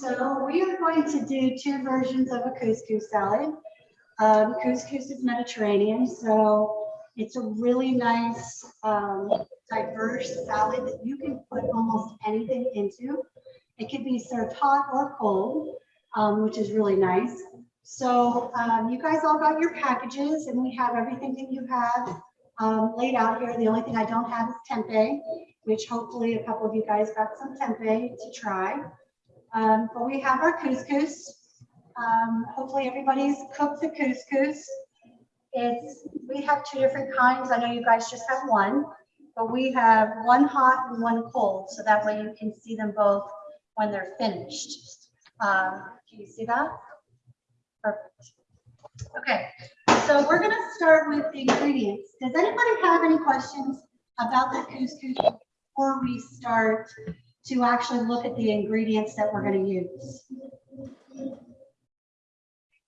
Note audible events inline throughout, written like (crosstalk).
So we are going to do two versions of a couscous salad. Um, couscous is Mediterranean, so it's a really nice, um, diverse salad that you can put almost anything into. It can be served hot or cold, um, which is really nice. So um, you guys all got your packages and we have everything that you have um, laid out here. The only thing I don't have is tempeh, which hopefully a couple of you guys got some tempeh to try. Um, but we have our couscous. Um, hopefully everybody's cooked the couscous. It's, we have two different kinds. I know you guys just have one, but we have one hot and one cold. So that way you can see them both when they're finished. Um, can you see that? Perfect. Okay, so we're gonna start with the ingredients. Does anybody have any questions about the couscous before we start to actually look at the ingredients that we're gonna use?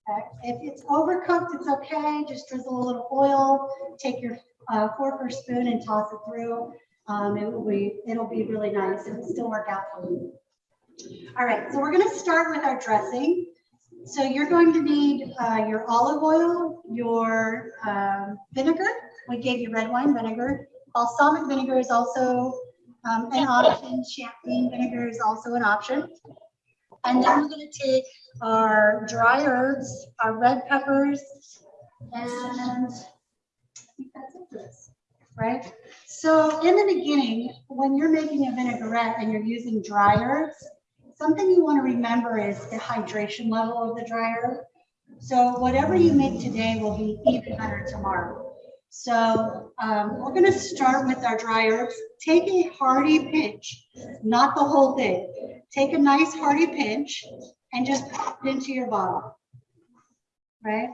Okay, If it's overcooked, it's okay. Just drizzle a little oil, take your uh, fork or spoon and toss it through. Um, it will be, it'll be really nice. It'll still work out for you. All right, so we're gonna start with our dressing. So you're going to need uh, your olive oil, your um, vinegar. We gave you red wine vinegar. Balsamic vinegar is also um, an option. Champagne vinegar is also an option. And then we're going to take our dry herbs, our red peppers, and I think that's it for this, right? So in the beginning, when you're making a vinaigrette and you're using dry herbs, something you want to remember is the hydration level of the dry herb. So whatever you make today will be even better tomorrow. So um, we're going to start with our dry herbs. Take a hearty pinch, not the whole thing. Take a nice hearty pinch and just pop it into your bottle. Right?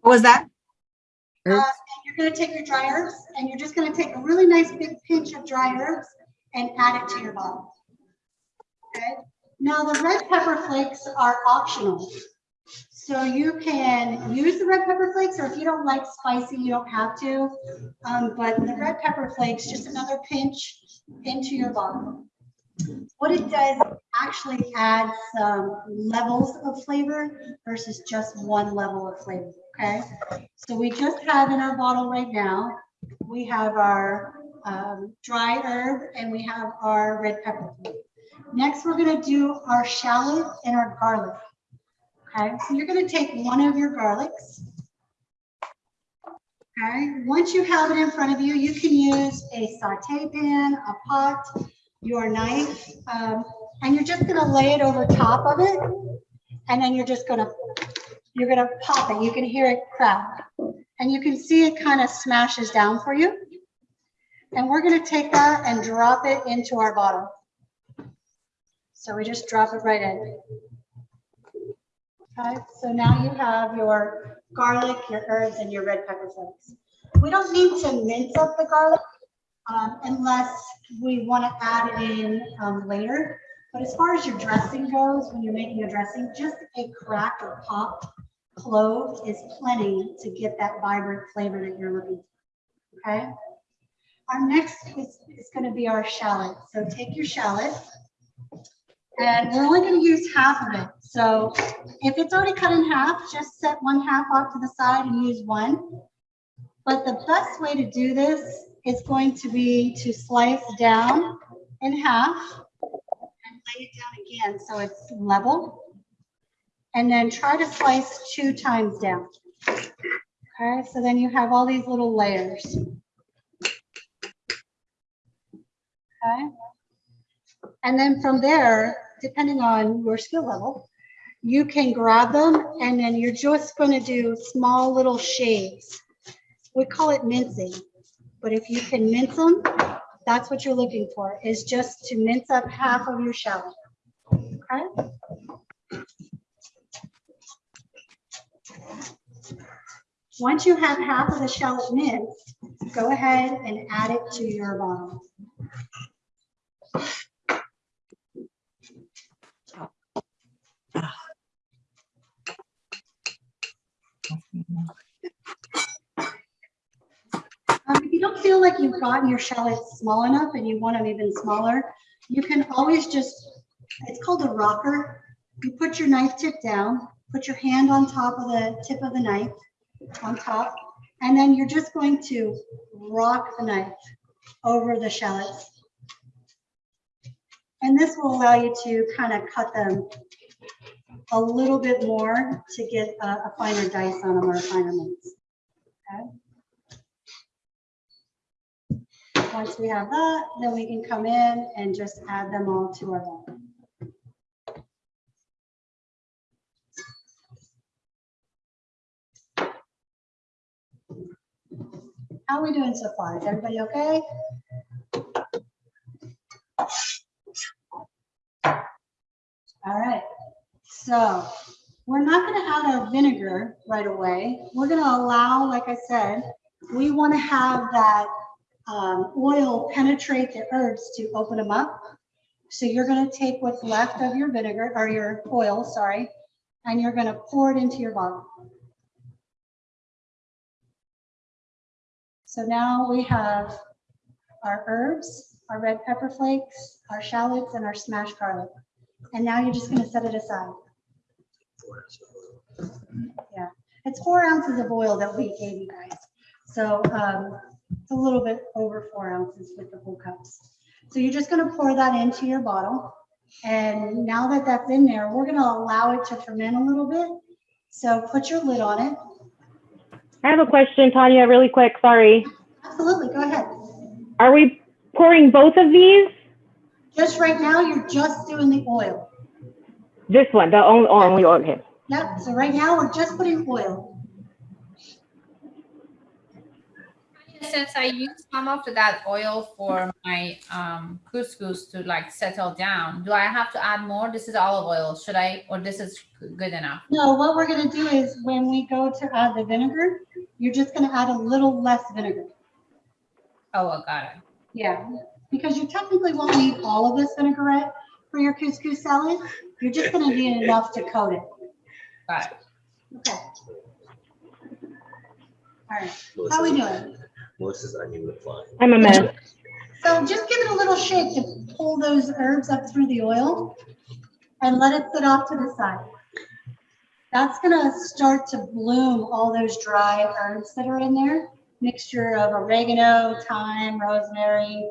What was that? Uh, and you're going to take your dry herbs and you're just going to take a really nice big pinch of dry herbs and add it to your bottle. Okay. Now the red pepper flakes are optional. So you can use the red pepper flakes, or if you don't like spicy, you don't have to. Um, but the red pepper flakes, just another pinch into your bottle. What it does actually adds some levels of flavor versus just one level of flavor, okay? So we just have in our bottle right now, we have our um, dry herb and we have our red pepper. Next, we're gonna do our shallot and our garlic. Okay, so you're gonna take one of your garlics. Okay, once you have it in front of you, you can use a saute pan, a pot, your knife, um, and you're just gonna lay it over top of it. And then you're just gonna, you're gonna pop it. You can hear it crack. And you can see it kind of smashes down for you. And we're gonna take that and drop it into our bottle. So we just drop it right in. Okay, so now you have your garlic, your herbs, and your red pepper flakes. We don't need to mince up the garlic um, unless we want to add it in um, later. But as far as your dressing goes, when you're making a dressing, just a cracked or popped clove is plenty to get that vibrant flavor that you're looking for. Okay. Our next is, is going to be our shallot. So take your shallot. And we're only going to use half of it. So if it's already cut in half, just set one half off to the side and use one. But the best way to do this is going to be to slice down in half and lay it down again so it's level. And then try to slice two times down. Okay, so then you have all these little layers. Okay. And then from there, depending on your skill level, you can grab them and then you're just going to do small little shaves. We call it mincing, but if you can mince them, that's what you're looking for is just to mince up half of your shallot. Okay. Once you have half of the shallot minced, go ahead and add it to your bottle. You don't feel like you've gotten your shallots small enough and you want them even smaller, you can always just, it's called a rocker. You put your knife tip down, put your hand on top of the tip of the knife, on top, and then you're just going to rock the knife over the shallots. And this will allow you to kind of cut them a little bit more to get a, a finer dice on them or a finer mince. Okay. Once we have that, then we can come in and just add them all to our bowl. How are we doing so far? Is everybody okay? All right, so we're not gonna add our vinegar right away. We're gonna allow, like I said, we wanna have that um, oil penetrate the herbs to open them up. So you're gonna take what's left of your vinegar, or your oil, sorry, and you're gonna pour it into your bottle. So now we have our herbs, our red pepper flakes, our shallots, and our smashed garlic. And now you're just gonna set it aside. Yeah, it's four ounces of oil that we gave you guys. So um, it's a little bit over four ounces with the whole cups. So you're just gonna pour that into your bottle. And now that that's in there, we're gonna allow it to ferment a little bit. So put your lid on it. I have a question, Tanya, really quick. Sorry. Absolutely, go ahead. Are we pouring both of these? Just right now, you're just doing the oil. This one, the only, only okay. Yep, so right now, we're just putting oil. Since I use some of that oil for my um, couscous to like settle down, do I have to add more? This is olive oil. Should I, or this is good enough? No, what we're gonna do is when we go to add the vinegar, you're just gonna add a little less vinegar. Oh, I got it. Yeah, because you technically won't need all of this vinaigrette for your couscous salad. You're just gonna need enough to coat it. Got it. Okay. All right, how are we doing? Melissa's onion with flying. I'm a mess. So just give it a little shake to pull those herbs up through the oil and let it sit off to the side. That's gonna start to bloom all those dry herbs that are in there. Mixture of oregano, thyme, rosemary,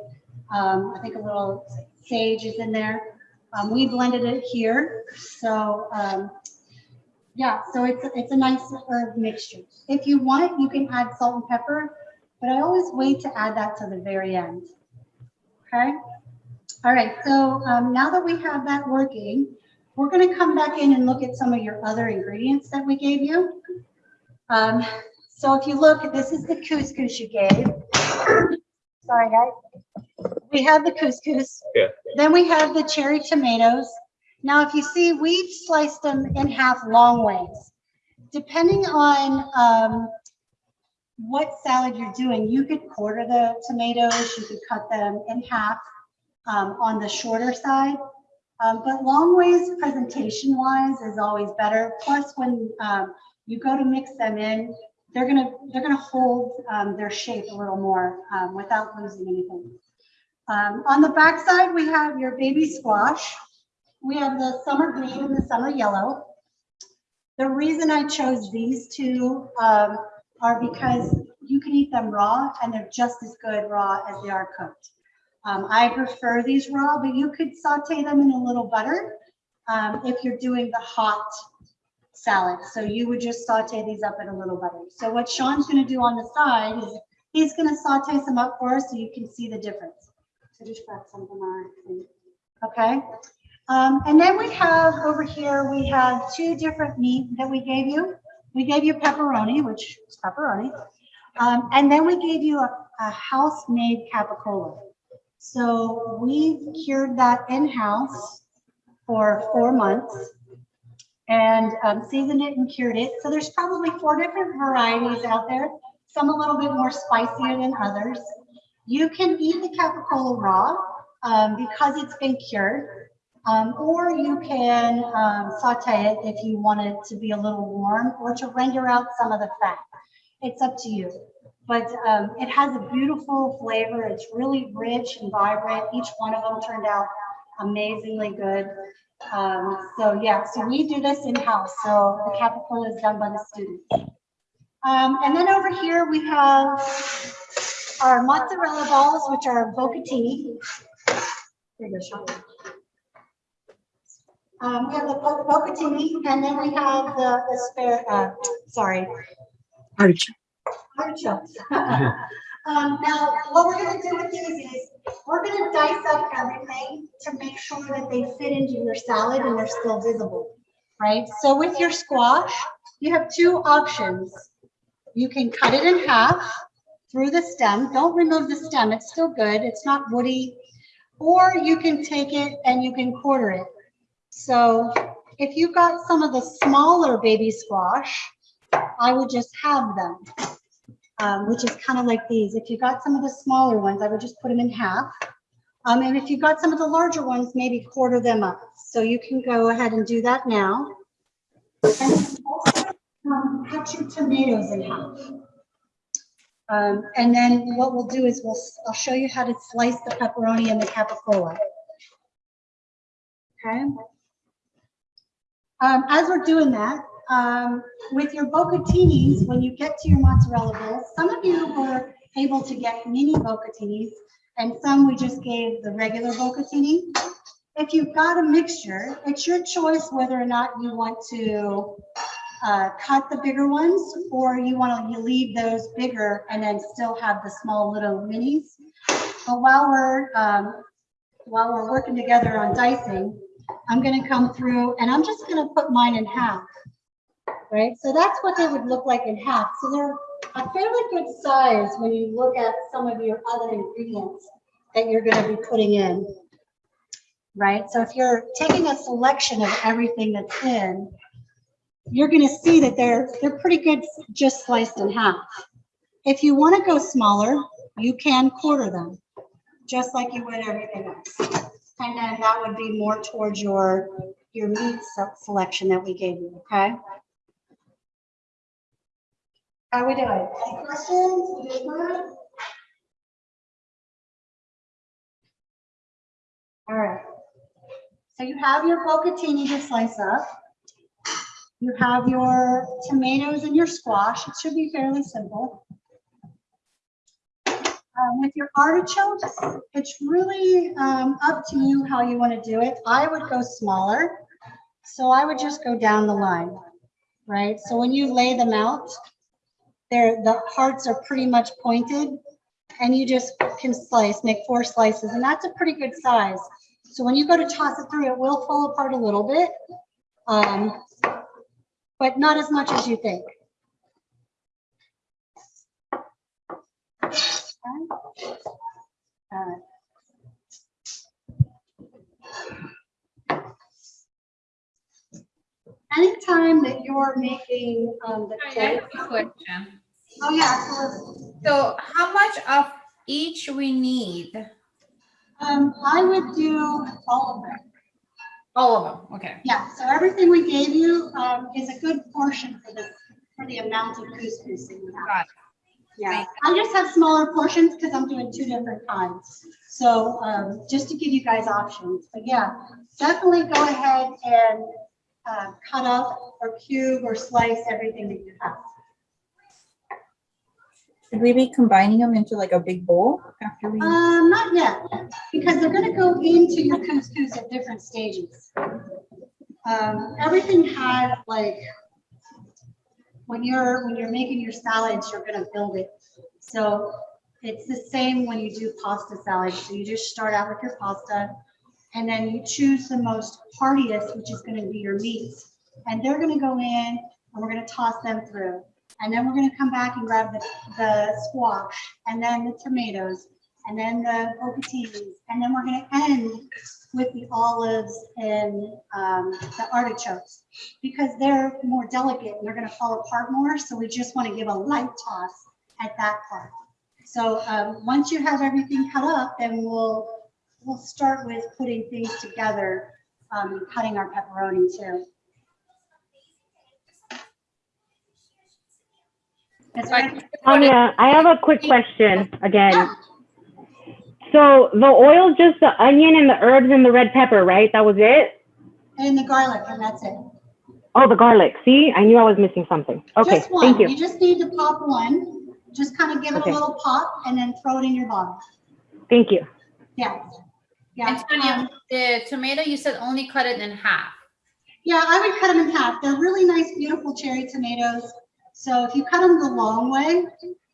um, I think a little sage is in there. Um, we blended it here, so, um, yeah, so it's, it's a nice herb mixture. If you want, you can add salt and pepper, but I always wait to add that to the very end. Okay? All right, so um, now that we have that working, we're gonna come back in and look at some of your other ingredients that we gave you. Um, so if you look, this is the couscous you gave. (coughs) Sorry, guys. We have the couscous. Yeah. Then we have the cherry tomatoes. Now, if you see, we've sliced them in half long ways. Depending on um, what salad you're doing, you could quarter the tomatoes, you could cut them in half um, on the shorter side. Um, but long ways presentation wise is always better. Plus when um, you go to mix them in, they're gonna they're gonna hold um, their shape a little more um, without losing anything. Um, on the back side, we have your baby squash. We have the summer green and the summer yellow. The reason I chose these two are because you can eat them raw and they're just as good raw as they are cooked. Um, I prefer these raw, but you could saute them in a little butter um, if you're doing the hot salad. So you would just saute these up in a little butter. So what Sean's gonna do on the side is he's gonna saute some up for us so you can see the difference. So just grab thing. Okay. Um, and then we have over here, we have two different meat that we gave you. We gave you pepperoni, which is pepperoni. Um, and then we gave you a, a house-made capicola. So we cured that in-house for four months and um, seasoned it and cured it. So there's probably four different varieties out there, some a little bit more spicier than others. You can eat the capicola raw um, because it's been cured, um, or you can um, saute it if you want it to be a little warm or to render out some of the fat. It's up to you. But um, it has a beautiful flavor. It's really rich and vibrant. Each one of them turned out amazingly good. Um, so yeah, so we do this in-house, so the capicola is done by the students. Um, and then over here, we have our mozzarella balls, which are vocatini. Here you go, Sean. Um, we have the vo- vocatini, and then we have the, the spare, uh, sorry, artichokes. (laughs) Um, now, what we're gonna do with these is, we're gonna dice up everything to make sure that they fit into your salad and they're still visible, right? So with your squash, you have two options. You can cut it in half through the stem. Don't remove the stem, it's still good, it's not woody. Or you can take it and you can quarter it. So if you've got some of the smaller baby squash, I would just have them um, which is kind of like these. If you've got some of the smaller ones, I would just put them in half. Um, and if you've got some of the larger ones, maybe quarter them up. So you can go ahead and do that now. And also, um, cut your tomatoes in half. Um, and then what we'll do is we'll, I'll show you how to slice the pepperoni and the capicola. Okay. Um, as we're doing that, um, with your bocatinis, when you get to your mozzarella balls, some of you were able to get mini bocatinis and some we just gave the regular bocatini. If you've got a mixture, it's your choice whether or not you want to uh, cut the bigger ones or you want to leave those bigger and then still have the small little minis. But while we're, um, while we're working together on dicing, I'm going to come through and I'm just going to put mine in half right? So that's what they would look like in half. So they're a fairly good size when you look at some of your other ingredients that you're going to be putting in, right? So if you're taking a selection of everything that's in, you're going to see that they're they're pretty good just sliced in half. If you want to go smaller, you can quarter them, just like you would everything else. And then that would be more towards your your meat selection that we gave you, okay? How we doing? Any questions? Good? All right. So you have your bocatini to slice up. You have your tomatoes and your squash. It should be fairly simple. Um, with your artichokes, it's really um, up to you how you want to do it. I would go smaller. So I would just go down the line, right? So when you lay them out, they're, the hearts are pretty much pointed and you just can slice, make four slices, and that's a pretty good size. So when you go to toss it through, it will fall apart a little bit, um, but not as much as you think. Right. Anytime that you're making um, the I have a question. oh yeah, absolutely. So how much of each we need? Um, I would do all of them. All of them, okay. Yeah, so everything we gave you, um, is a good portion for the, for the amount of couscous that you have. Got it. Yeah, I just have smaller portions because I'm doing two different kinds. So, um, just to give you guys options, but yeah, definitely go ahead and, uh, cut up or cube or slice everything that you have. Should we be combining them into like a big bowl after we? Um, not yet, because they're gonna go into your couscous at different stages. Um, everything had like, when you're, when you're making your salads, you're gonna build it. So it's the same when you do pasta salad. So you just start out with your pasta and then you choose the most heartiest, which is gonna be your meats. And they're gonna go in and we're gonna toss them through. And then we're gonna come back and grab the, the squash and then the tomatoes and then the bocatinis. And then we're gonna end with the olives and um, the artichokes because they're more delicate and they're gonna fall apart more. So we just wanna give a light toss at that part. So um, once you have everything cut up, then we'll, we'll start with putting things together um, and cutting our pepperoni too. Any- Tanya, I have a quick question again. So the oil, just the onion and the herbs and the red pepper, right? That was it? and the garlic, and that's it. Oh, the garlic. See, I knew I was missing something. Okay, Just one. thank you. You just need to pop one. Just kind of give it a little pop and then throw it in your bottle. Thank you. Yeah. Yeah. And Tanya, um, the tomato, you said only cut it in half. Yeah, I would cut them in half. They're really nice, beautiful cherry tomatoes. So if you cut them the long way,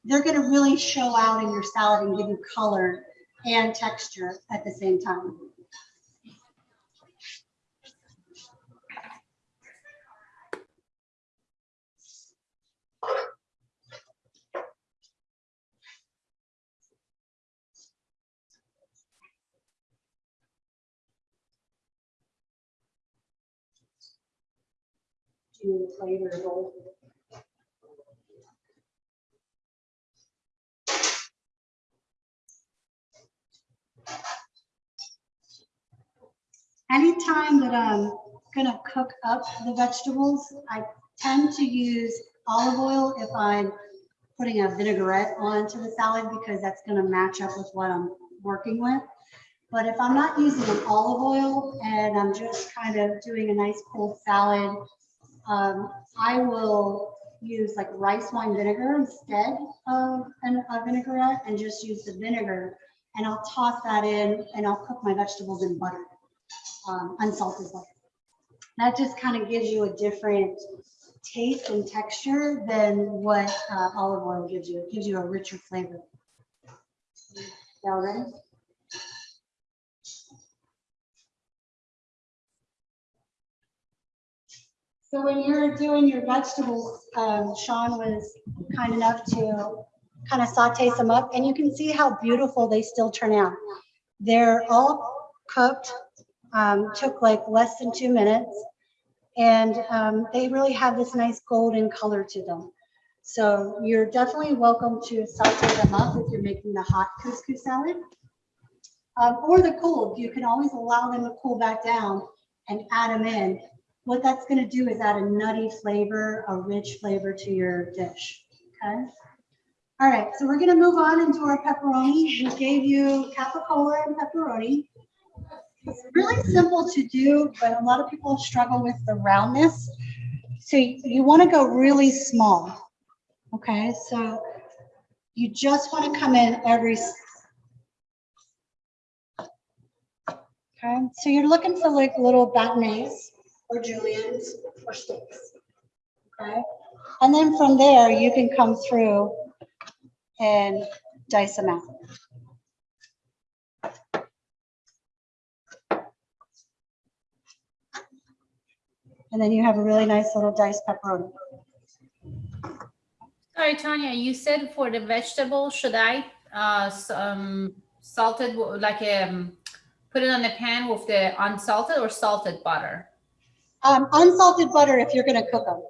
they're gonna really show out in your salad and give you color and texture at the same time. Do Anytime that I'm gonna cook up the vegetables, I tend to use olive oil if I'm putting a vinaigrette onto the salad because that's gonna match up with what I'm working with. But if I'm not using an olive oil and I'm just kind of doing a nice cold salad, um, I will use like rice wine vinegar instead of an- a vinaigrette and just use the vinegar. And I'll toss that in and I'll cook my vegetables in butter, um, unsalted butter. That just kind of gives you a different taste and texture than what uh, olive oil gives you. It gives you a richer flavor. Y'all? So when you're doing your vegetables, um, Sean was kind enough to kind of saute some up and you can see how beautiful they still turn out. They're all cooked, um, took like less than two minutes. And um, they really have this nice golden color to them. So you're definitely welcome to saute them up if you're making the hot couscous salad. Um, or the cold, you can always allow them to cool back down and add them in. What that's gonna do is add a nutty flavor, a rich flavor to your dish, okay? All right, so we're gonna move on into our pepperoni. We gave you capicola and pepperoni. It's really simple to do, but a lot of people struggle with the roundness. So you, you wanna go really small, okay? So you just wanna come in every. Okay, so you're looking for like little batonnets or juliennes or sticks. Okay, and then from there, you can come through and dice them out. And then you have a really nice little diced pepperoni. Sorry, Tanya, you said for the vegetable, should I, uh, um, salted, like, um, put it on the pan with the unsalted or salted butter? Um, unsalted butter if you're gonna cook them.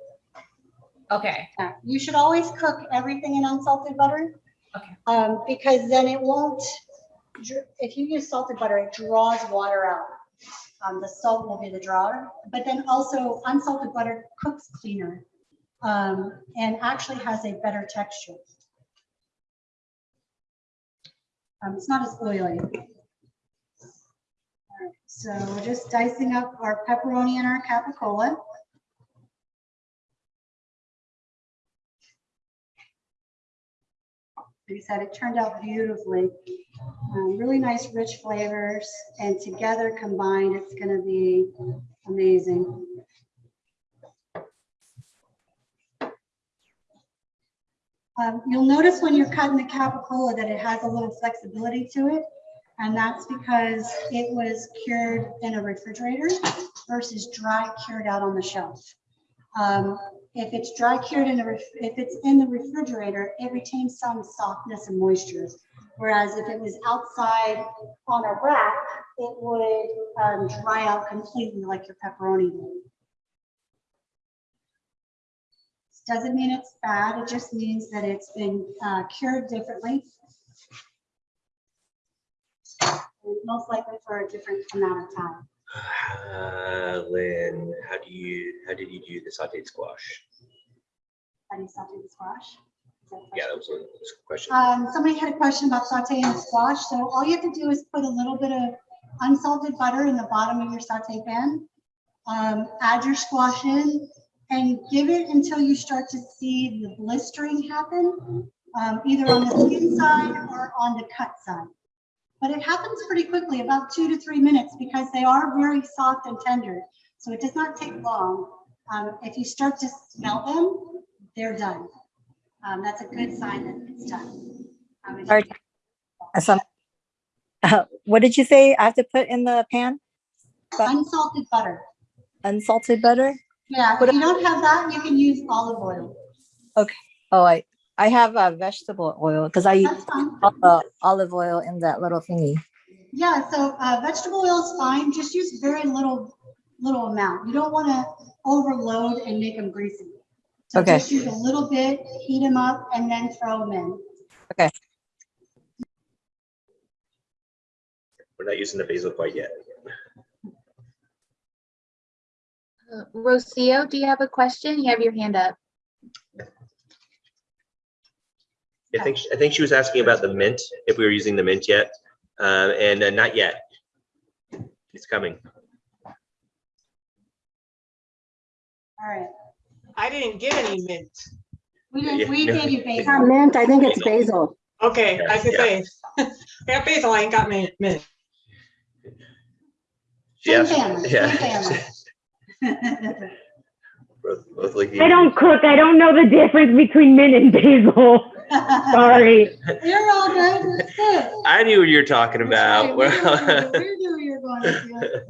Okay, You should always cook everything in unsalted butter. Okay. Um, because then it won't, if you use salted butter, it draws water out. Um, the salt will be the drawer, but then also unsalted butter cooks cleaner. Um, and actually has a better texture. Um, it's not as oily. So we're just dicing up our pepperoni and our capicola. Said, it turned out beautifully. Um, Really nice, rich flavors, and together combined, it's gonna be amazing. Um, You'll notice when you're cutting the capicola that it has a little flexibility to it. And that's because it was cured in a refrigerator versus dry cured out on the shelf. Um, If it's dry cured in the, if it's in the refrigerator, it retains some softness and moisture. Whereas if it was outside on a rack, it would um, dry out completely like your pepperoni would. Doesn't mean it's bad, it just means that it's been uh, cured differently. Most likely for a different amount of time. Uh, Lynn, how do you, how did you do the sauteed squash? How do you saute the squash? That Yeah, that was a that was a question. Um, somebody had a question about sauteing the squash, so all you have to do is put a little bit of unsalted butter in the bottom of your saute pan. Um, add your squash in and give it until you start to see the blistering happen, um, either on the skin side or on the cut side. But it happens pretty quickly, about two to three minutes, because they are very soft and tender. So it does not take long. Um, if you start to smell them, they're done. Um, that's a good sign that it's done. Um. Some, uh, what did you say I have to put in the pan? but- Unsalted butter. Unsalted butter? Yeah, if you don't have that, you can use olive oil. Okay. Oh, I, I have a vegetable oil because I use That's fine. all the olive oil in that little thingy. Yeah, so uh, vegetable oil is fine. Just use very little, little amount. You don't want to overload and make them greasy. So Okay. Just use a little bit, heat them up, and then throw them in. Okay. We're not using the basil quite yet. Uh, Rocio, do you have a question? You have your hand up. I think, I think she was asking about the mint, if we were using the mint yet, uh, and uh, not yet. It's coming. All right. I didn't get any mint. We Yeah, did, we no. gave you It's not mint, I think it's basil. Okay, I can Yeah. say, (laughs) I got basil, I ain't got mint, mint. She Same asked- family, yeah. same (laughs) (laughs) Both both like. I don't cook, I don't know the difference between mint and basil. Sorry. You're all good. It's good. I knew what you were talking about. right. We knew- (laughs) we knew you were going to.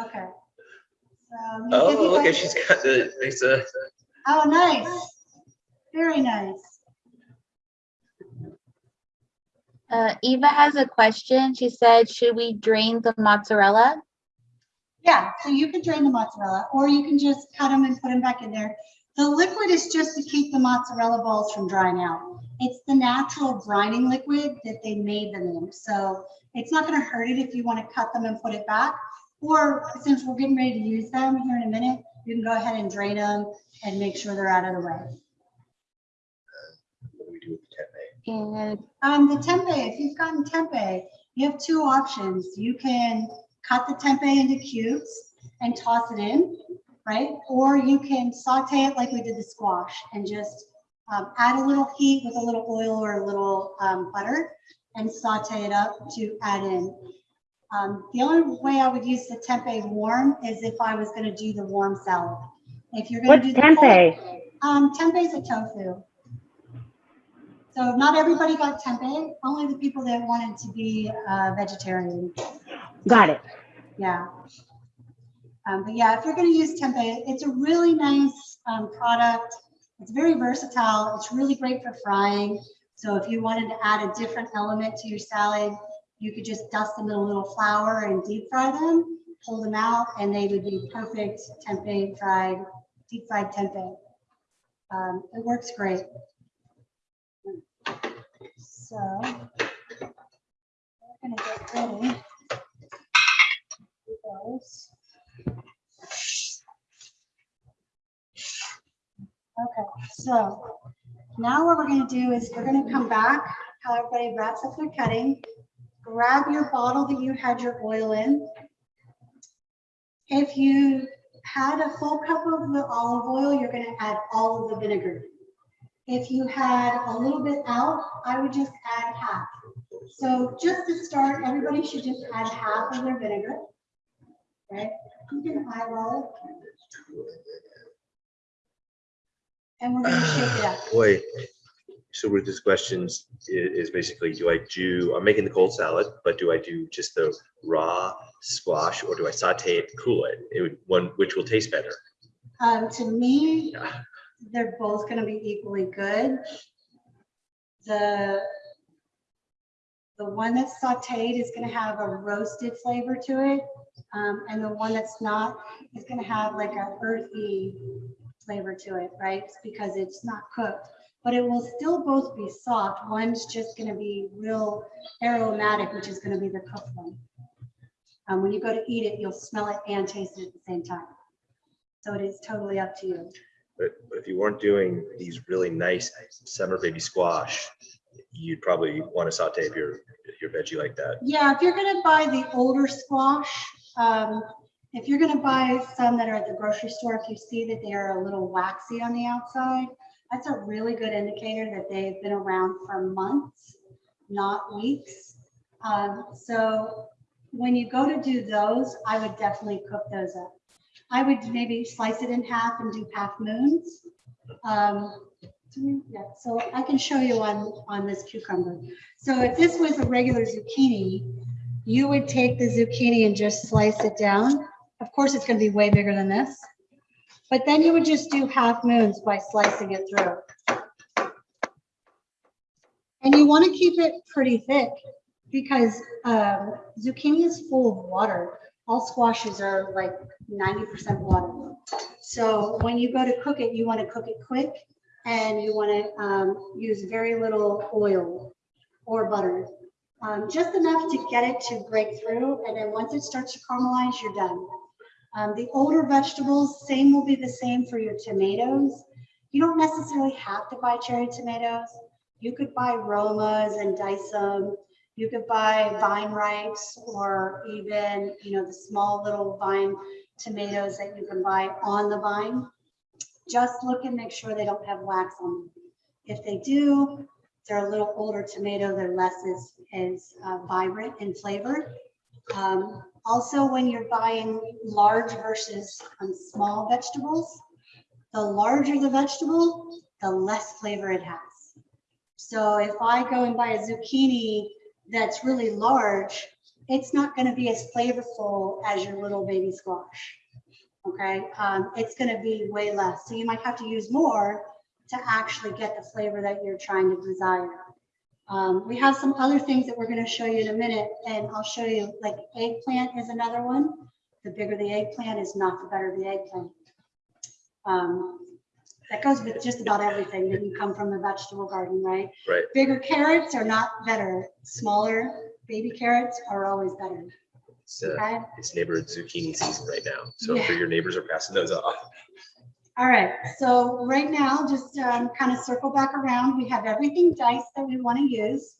Okay. So, you Oh, look that- at, she's got the, it's a, Oh, nice. Very nice. Uh, Eva has a question. She said, should we drain the mozzarella? Yeah, so you can drain the mozzarella, or you can just cut them and put them back in there. The liquid is just to keep the mozzarella balls from drying out. It's the natural brining liquid that they made them in. So it's not gonna hurt it if you want to cut them and put it back. Or since we're getting ready to use them here in a minute, you can go ahead and drain them and make sure they're out of the way. what do we do with the tempeh? And Um, the tempeh, if you've gotten tempeh, you have two options. You can cut the tempeh into cubes and toss it in, right? Or you can saute it like we did the squash and just um, add a little heat with a little oil or a little um, butter and saute it up to add in. Um, the only way I would use the tempeh warm is if I was gonna do the warm salad. If you're gonna do the cold- tempeh? um, tempeh is a tofu. So not everybody got tempeh, only the people that wanted to be uh, vegetarian. Got it. Yeah. Um, but yeah, if you're going to use tempeh, it's a really nice um, product. It's very versatile. It's really great for frying. So if you wanted to add a different element to your salad, you could just dust them in a little flour and deep fry them, pull them out, and they would be perfect tempeh fried, deep fried tempeh. Um, it works great. So we're gonna get ready. Those. Okay, so now what we're gonna do is we're gonna come back, how everybody wraps up their cutting. Grab your bottle that you had your oil in. If you had a full cup of the olive oil, you're gonna add all of the vinegar. If you had a little bit out, I would just add half. So just to start, everybody should just add half of their vinegar. Right? You can eyeball it. And we're gonna shake it up. (sighs) Boy, so with this questions i- is basically, do I do, I'm making the cold salad, but do I do just the raw squash or do I saute it, cool it? It would, one, which will taste better? Um, to me, Yeah. they're both gonna be equally good. The the one that's sauteed is gonna have a roasted flavor to it. Um, and the one that's not is gonna have like a earthy flavor to it, right? It's Because it's not cooked, but it will still both be soft. One's just gonna be real aromatic, which is gonna be the cooked one. Um, when you go to eat it, you'll smell it and taste it at the same time. So it is totally up to you. But but if you weren't doing these really nice summer baby squash, you'd probably want to saute your, your veggie like that. Yeah, if you're gonna buy the older squash, um, if you're gonna buy some that are at the grocery store, if you see that they are a little waxy on the outside, that's a really good indicator that they've been around for months, not weeks. Um, so when you go to do those, I would definitely cook those up. I would maybe slice it in half and do half moons. Um, yeah, so I can show you on, on this cucumber. So if this was a regular zucchini, you would take the zucchini and just slice it down. Of course, it's gonna be way bigger than this. But then you would just do half moons by slicing it through. And you wanna keep it pretty thick because um, zucchini is full of water. All squashes are like ninety percent water. So when you go to cook it, you wanna cook it quick and you wanna um, use very little oil or butter um, just enough to get it to break through. And then once it starts to caramelize, you're done. Um, the older vegetables, same will be the same for your tomatoes. You don't necessarily have to buy cherry tomatoes. You could buy Romas and dice them. You could buy vine ripes or even, you know, the small little vine tomatoes that you can buy on the vine. Just look and make sure they don't have wax on them. If they do, they're a little older tomato, they're less as, as uh, vibrant and flavored. Um, also, when you're buying large versus um, small vegetables, the larger the vegetable, the less flavor it has. So if I go and buy a zucchini that's really large, it's not gonna be as flavorful as your little baby squash. Okay, um, it's gonna be way less. So you might have to use more to actually get the flavor that you're trying to desire. Um, we have some other things that we're gonna show you in a minute, and I'll show you, like eggplant is another one. The bigger the eggplant is not the better the eggplant. Um, that goes with just about everything that you come from the vegetable garden, right? Right. Bigger carrots are not better. Smaller baby carrots are always better, It's, uh, okay? it's neighborhood zucchini season right now. So I'm sure your neighbors are passing those off. All right, so right now, just um, kind of circle back around. We have everything diced that we want to use.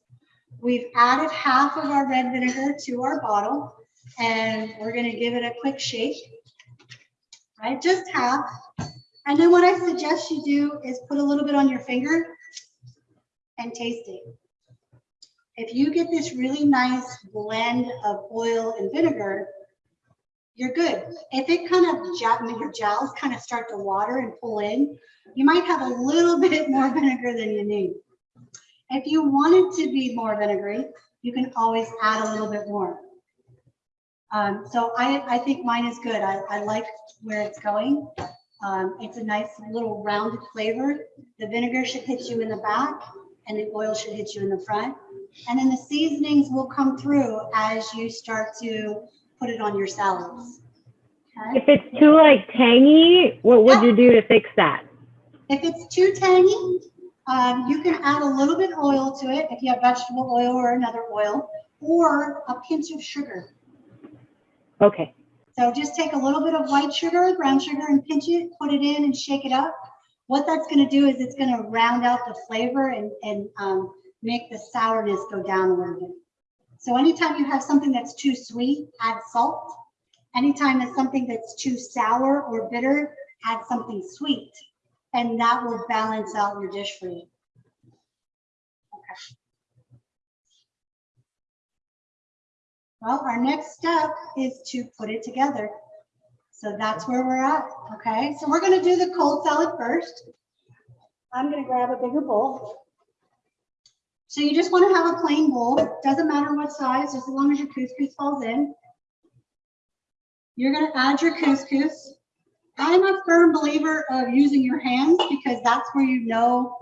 We've added half of our red vinegar to our bottle, and we're going to give it a quick shake. Right, just half. And then what I suggest you do is put a little bit on your finger and taste it. If you get this really nice blend of oil and vinegar, you're good. If it kind of, your jowls kind of start to water and pull in, you might have a little (laughs) bit more vinegar than you need. If you want it to be more vinegary, you can always add a little bit more. Um, so I, I think mine is good. I, I like where it's going. Um, it's a nice little rounded flavor. The vinegar should hit you in the back and the oil should hit you in the front. And then the seasonings will come through as you start to put it on your salads. Okay? If it's too like tangy, what would you do to fix that? If it's too tangy, um, you can add a little bit of oil to it if you have vegetable oil or another oil, or a pinch of sugar. Okay. So just take a little bit of white sugar, brown sugar, and pinch it, put it in and shake it up. What that's gonna do is it's gonna round out the flavor and, and um, make the sourness go down a little bit. So anytime you have something that's too sweet, add salt. Anytime there's something that's too sour or bitter, add something sweet. And that will balance out your dish for you. Okay. Well, our next step is to put it together. So that's where we're at, okay? So we're gonna do the cold salad first. I'm gonna grab a bigger bowl. So you just wanna have a plain bowl, doesn't matter what size, just as long as your couscous falls in. You're gonna add your couscous. I'm a firm believer of using your hands because that's where you know,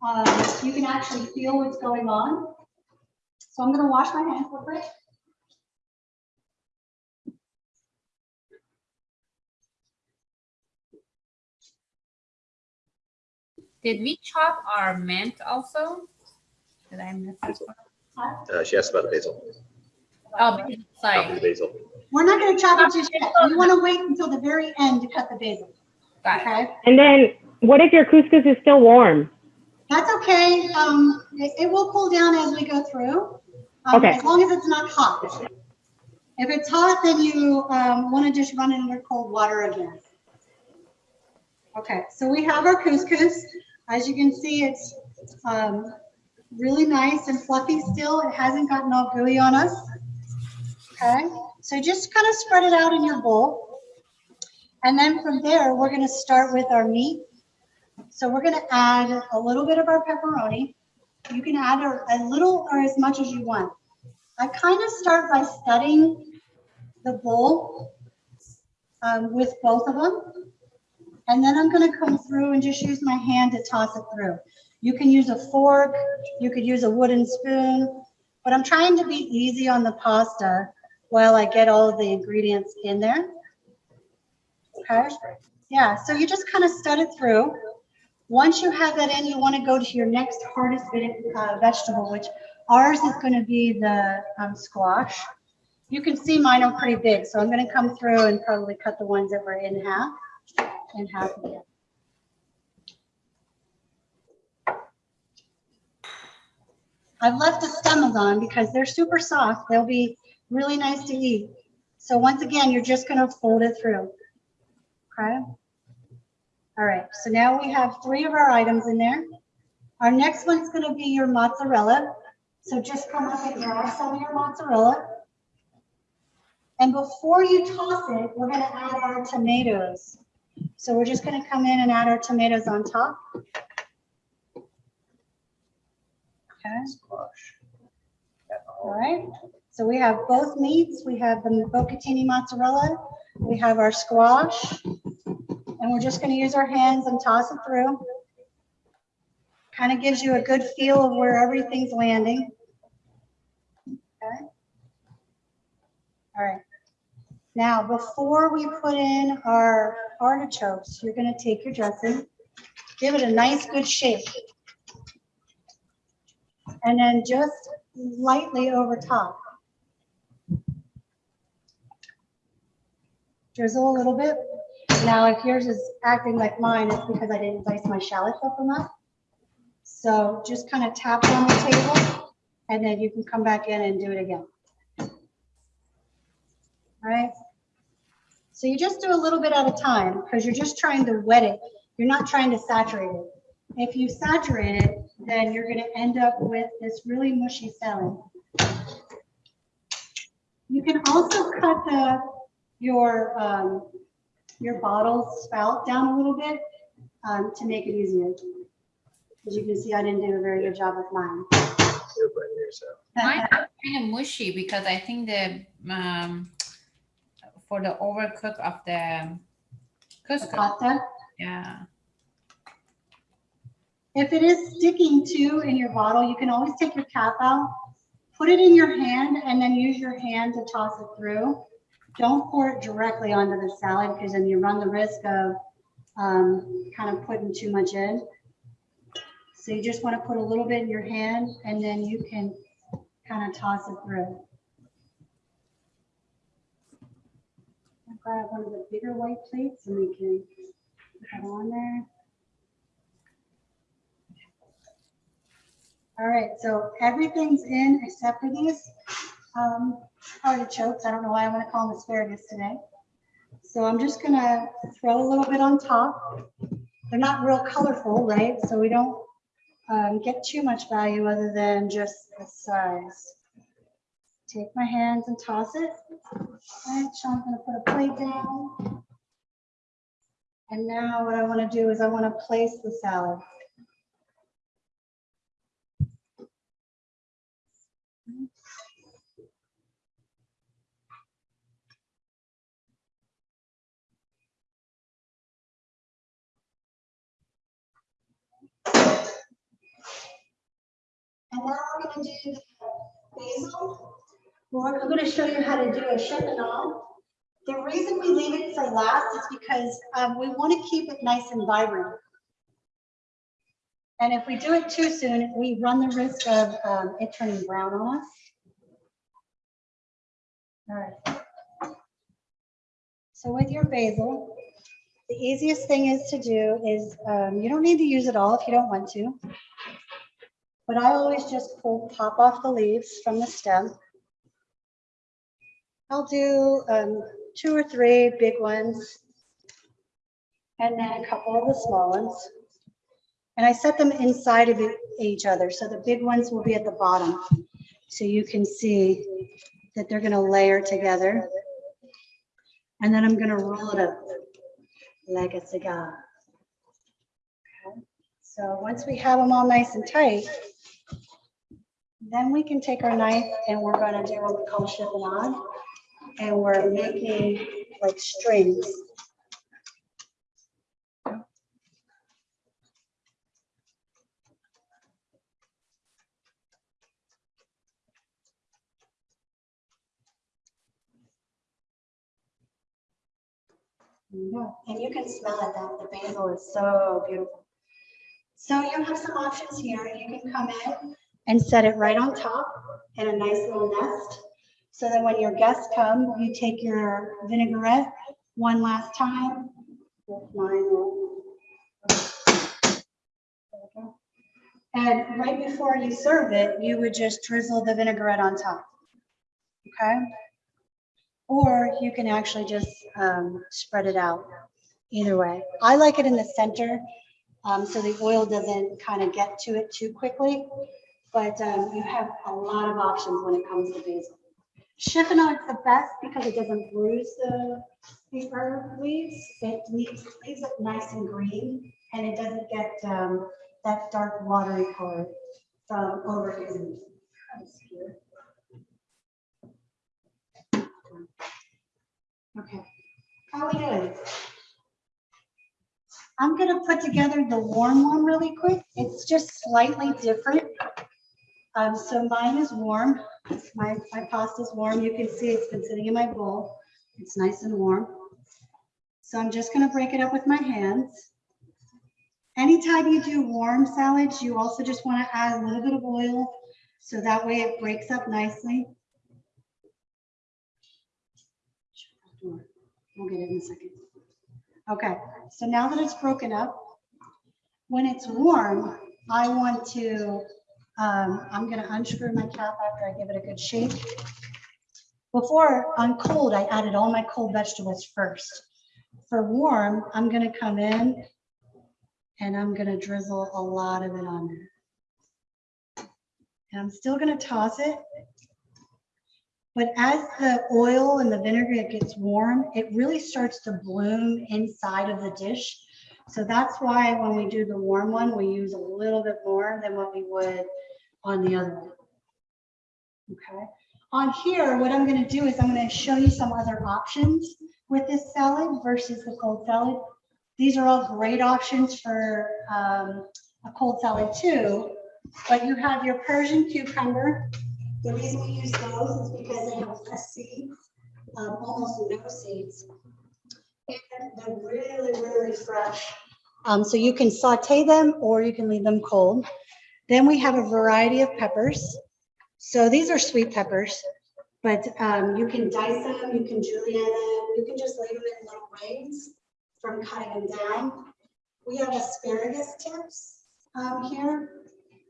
um, you can actually feel what's going on. So I'm gonna wash my hands real quick. Did we chop our mint also? Did I miss that? part? Uh, she asked about the basil. Oh, Copy sorry, the basil. We're not gonna chop it just yet. We wanna wait until the very end to cut the basil, got it. okay? And then what if your couscous is still warm? That's okay. Um, it, it will cool down as we go through. um, Okay. As long as it's not hot. If it's hot, then you, um, want to just run it under cold water again. Okay, so we have our couscous. As you can see, it's, um, really nice and fluffy still. It hasn't gotten all gooey on us. Okay, so just kind of spread it out in your bowl. And then from there, we're gonna start with our meat. So we're gonna add a little bit of our pepperoni. You can add a, little or as much as you want. I kind of start by studying the bowl um, with both of them. And then I'm gonna come through and just use my hand to toss it through. You can use a fork, you could use a wooden spoon, but I'm trying to be easy on the pasta while I get all of the ingredients in there. Okay, yeah, so you just kind of stud it through. Once you have that in, you want to go to your next hardest bit, uh, vegetable, which ours is going to be the um, squash. You can see mine are pretty big, so I'm going to come through and probably cut the ones that were in half, half again. I've left the stems on because they're super soft. They'll be really nice to eat. So once again, you're just going to fold it through. Okay. All right, so now we have three of our items in there. Our next one's gonna be your mozzarella. So just come up and grab some of your mozzarella. And before you toss it, we're gonna add our tomatoes. So we're just gonna come in and add our tomatoes on top. Okay. Squash. All right, so we have both meats. We have the bocconcini mozzarella. We have our squash. And we're just gonna use our hands and toss it through. Kind of gives you a good feel of where everything's landing. Okay. All right. Now, before we put in our artichokes, you're gonna take your dressing, give it a nice good shake. And then just lightly over top. Drizzle a little bit. Now, if yours is acting like mine, it's because I didn't dice my shallots up enough. So just kind of tap it on the table and then you can come back in and do it again. All right. So you just do a little bit at a time because you're just trying to wet it. You're not trying to saturate it. If you saturate it, then you're going to end up with this really mushy salad. You can also cut the, your, um, your bottle spout down a little bit um, to make it easier. As you can see, I didn't do a very good job with mine. You're right here, so. Mine are kind of mushy because I think the, um, for the overcook of the The couscous, pasta. yeah. If it is sticking to in your bottle, you can always take your cap out, put it in your hand, and then use your hand to toss it through. Don't pour it directly onto the salad because then you run the risk of um, kind of putting too much in. So you just want to put a little bit in your hand and then you can kind of toss it through. Grab one of the bigger white plates and we can put that on there. All right, so everything's in except for these um, artichokes. I don't know why I want to call them asparagus today. So I'm just gonna throw a little bit on top. They're not real colorful, right? So we don't um, get too much value other than just the size. Take my hands and toss it. All right, Sean's gonna put a plate down. And now what I want to do is I want to place the salad. And now we're gonna do the basil. I'm gonna show you how to do a chiffonade. The reason we leave it for last is because um, we want to keep it nice and vibrant. And if we do it too soon, we run the risk of um, it turning brown on us. All right. So with your basil, The easiest thing is to do is, um, you don't need to use it all if you don't want to. But I always just pull, pop off the leaves from the stem. I'll do, um, two or three big ones. And then a couple of the small ones. And I set them inside of each other, so the big ones will be at the bottom. So you can see that they're gonna layer together. And then I'm gonna roll it up like a cigar. Okay, So once we have them all nice and tight, then we can take our knife and we're gonna do what we call chiffonade. And we're making like strings. Yeah, and you can smell it, that the basil is so beautiful. So you have some options here. You can come in and set it right on top in a nice little nest. So that when your guests come, you take your vinaigrette one last time. And right before you serve it, you would just drizzle the vinaigrette on top. Okay? Or you can actually just um, spread it out either way. I like it in the center um, so the oil doesn't kind of get to it too quickly. But um, you have a lot of options when it comes to basil. Chiffonade is the best because it doesn't bruise the, the herb leaves. It leaves, leaves it nice and green and it doesn't get um, that dark watery color from. Here. Okay, how we doing? I'm gonna put together the warm one really quick. It's just slightly different. Um, so mine is warm. My, my pasta is warm. You can see it's been sitting in my bowl. It's nice and warm. So I'm just gonna break it up with my hands. Anytime you do warm salads, you also just wanna add a little bit of oil. So that way it breaks up nicely. We'll get it in a second. Okay, so now that it's broken up, when it's warm, I want to, um, I'm gonna unscrew my cap after I give it a good shake. Before, on cold, I added all my cold vegetables first. For warm, I'm gonna come in and I'm gonna drizzle a lot of it on there. And I'm still gonna toss it. But as the oil and the vinegar gets warm, it really starts to bloom inside of the dish. So that's why when we do the warm one, we use a little bit more than what we would on the other one. Okay, on here, what I'm gonna do is I'm gonna show you some other options with this salad versus the cold salad. These are all great options for um, a cold salad too, but you have your Persian cucumber. The reason we use those is because they have less seeds, um, almost no seeds. And they're really, really fresh. Um, so you can saute them or you can leave them cold. Then we have a variety of peppers. So these are sweet peppers, but um, you can dice them, you can julienne them, you can just leave them in little rings from cutting them down. We have asparagus tips um, here.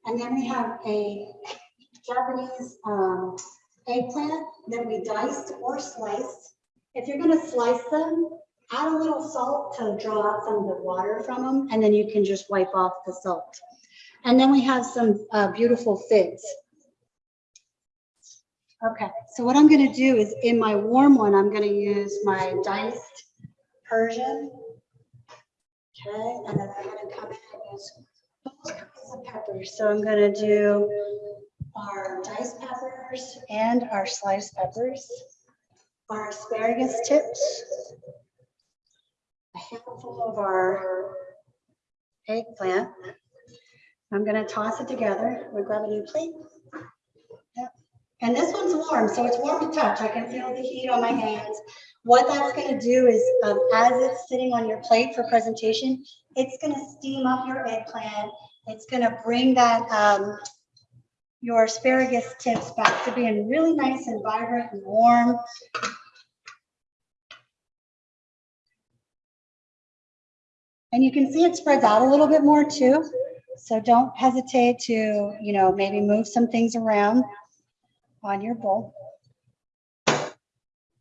And then we have a Japanese um, eggplant that we diced or sliced. If you're gonna slice them, add a little salt to draw out some of the water from them, and then you can just wipe off the salt. And then we have some uh, beautiful figs. Okay, so what I'm gonna do is in my warm one, I'm gonna use my diced Persian. Okay, and then I'm gonna come in and use both kinds of peppers. So I'm gonna do our diced peppers and our sliced peppers, our asparagus tips, a handful of our eggplant. I'm gonna toss it together. We'll grab a new plate. Yep. And this one's warm, so it's warm to touch. I can feel the heat on my hands. What that's gonna do is, um, as it's sitting on your plate for presentation, it's gonna steam up your eggplant. It's gonna bring that, um, your asparagus tips back to being really nice and vibrant and warm. And you can see it spreads out a little bit more too. So don't hesitate to, you know, maybe move some things around on your bowl.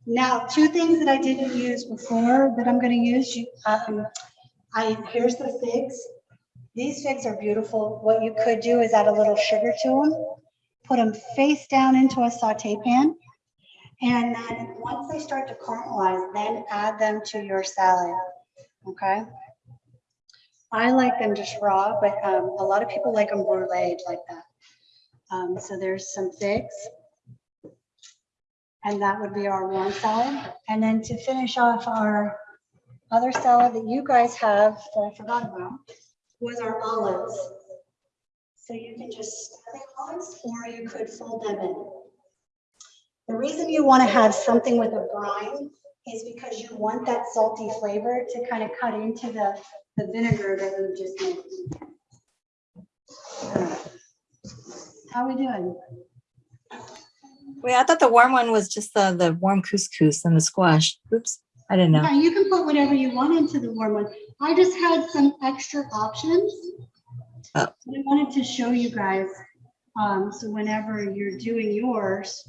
Now, two things that I didn't use before that I'm gonna use, you, um, I, here's the figs. These figs are beautiful. What you could do is add a little sugar to them, put them face down into a saute pan. And then once they start to caramelize, then add them to your salad, okay? I like them just raw, but um, a lot of people like them bruleed like that. Um, so there's some figs. And that would be our warm salad. And then to finish off our other salad that you guys have, that I forgot about, was our olives. So you can just stir the olives or you could fold them in. The reason you want to have something with a brine is because you want that salty flavor to kind of cut into the, the vinegar that you just made. How we doing? Wait, I thought the warm one was just the, the warm couscous and the squash. Oops, I didn't know. Yeah, you can put whatever you want into the warm one. I just had some extra options. Oh. I wanted to show you guys, um, so whenever you're doing yours,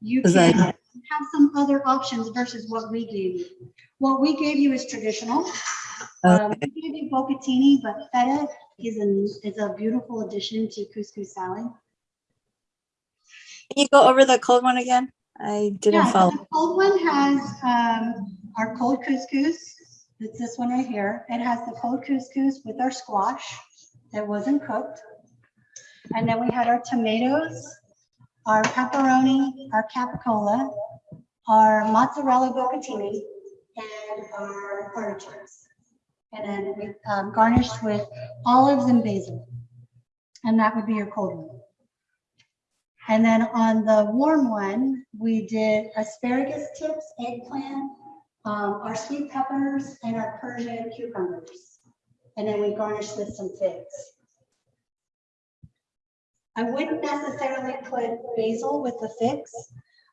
you can that- have some other options versus what we gave you. What we gave you is traditional. Um, we gave you bocconcini, but feta is a, is a beautiful addition to couscous salad. Can you go over the cold one again? I didn't Yeah, follow. The cold one has um, our cold couscous. It's this one right here. It has the cold couscous with our squash that wasn't cooked. And then we had our tomatoes, our pepperoni, our capicola, our mozzarella bocconcini, and our artichokes. And then we um, garnished with olives and basil. And that would be your cold one. And then on the warm one, we did asparagus tips, eggplant, um, our sweet peppers, and our Persian cucumbers. And then we garnished with some figs. I wouldn't necessarily put basil with the figs.